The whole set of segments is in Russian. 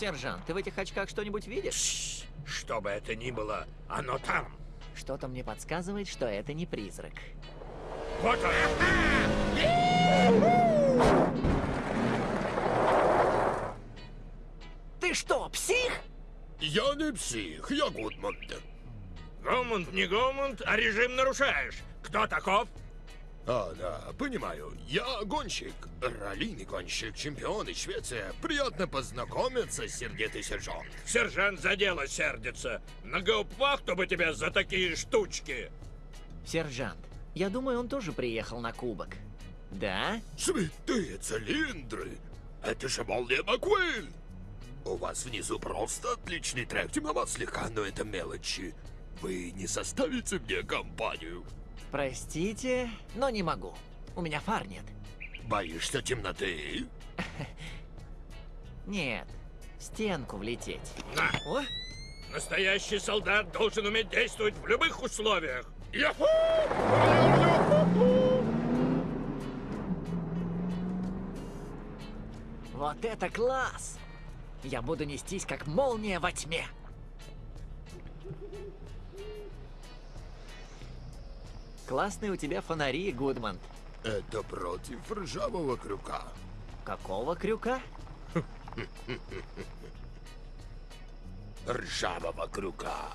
Сержант, ты в этих очках что-нибудь видишь? Что бы это ни было, оно там. Что-то мне подсказывает, что это не призрак. Вот он. Ты что, псих? Я не псих, я Гудмунд. Гомунд не Гомунд, а режим нарушаешь. Кто таков? А, да, понимаю. Я гонщик. Раллийный гонщик, чемпион из Швеции. Приятно познакомиться, сердитый сержант. Сержант за дело сердится. На гауптвахту бы тебя за такие штучки. Сержант, я думаю, он тоже приехал на кубок. Да? Святые цилиндры! Это же Молли Маккуин! У вас внизу просто отличный трек, темноват слегка, но это мелочи. Вы не составите мне компанию? Простите, но не могу. У меня фар нет. Боишься темноты? Нет, в стенку влететь. На! О, Настоящий солдат должен уметь действовать в любых условиях. Яху! вот это класс! Я буду нестись, как молния во тьме. Классные у тебя фонари, Гудман. Это против ржавого крюка. Какого крюка? Ржавого крюка.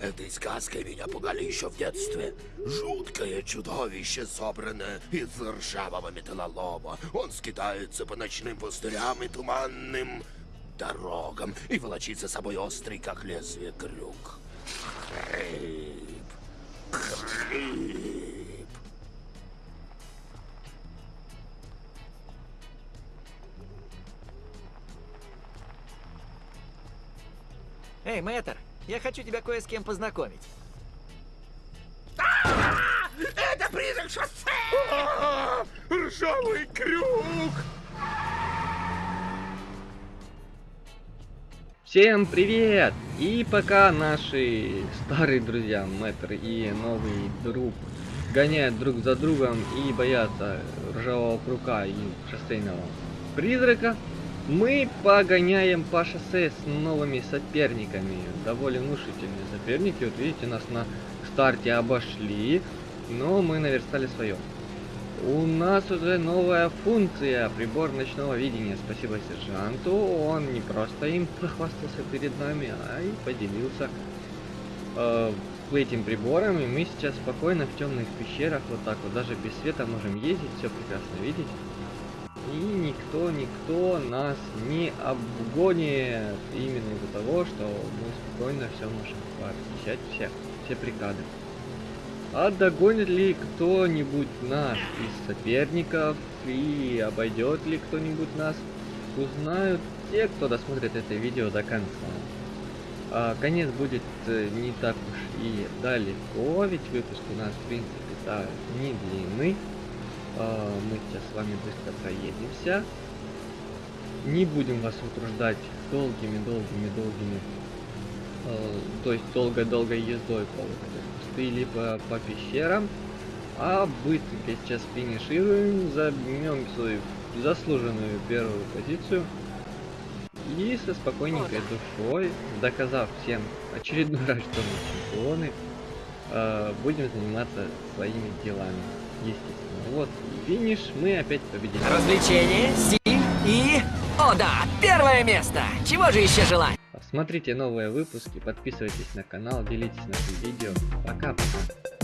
Этой сказкой меня пугали еще в детстве. Жуткое чудовище, собранное из ржавого металлолома. Он скитается по ночным пустырям и туманным дорогам и волочит за собой острый, как лезвие, крюк. Хрип. Хрип. Эй, мэтр, я хочу тебя кое с кем познакомить. Это призрак шоссе! Ржавый крюк! Всем привет! И пока наши старые друзья, Мэтр и новый друг, гоняют друг за другом и боятся ржавого крука и шоссейного призрака, мы погоняем по шоссе с новыми соперниками. Довольно внушительные соперники. Вот видите, нас на старте обошли, но мы наверстали свое. У нас уже новая функция, прибор ночного видения. Спасибо сержанту, он не просто им похвастался перед нами, а и поделился э, этим прибором. И мы сейчас спокойно в темных пещерах, вот так вот, даже без света можем ездить, все прекрасно видеть. И никто, никто нас не обгонит именно из-за того, что мы спокойно все можем посещать все, все прикады. А догонит ли кто-нибудь нас из соперников и обойдет ли кто-нибудь нас, узнают те, кто досмотрит это видео до конца. А, конец будет э, не так уж и далеко, ведь выпуск у нас в принципе да, не длинный. А, мы сейчас с вами быстро проедемся. Не будем вас утруждать долгими-долгими-долгими, э, то есть долгой-долгой ездой по вот пустыне, либо по пещерам. А быстренько сейчас финишируем, займем свою заслуженную первую позицию. И со спокойненькой душой, доказав всем очередной раз, что мы чемпионы, э, будем заниматься своими делами, естественно. Вот, финиш, мы опять победили. Развлечение, стиль и... О да, первое место! Чего же еще желать? Смотрите новые выпуски, подписывайтесь на канал, делитесь нашим видео. Пока-пока.